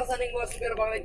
রাসায়নিক মহাশিকার বাংলায়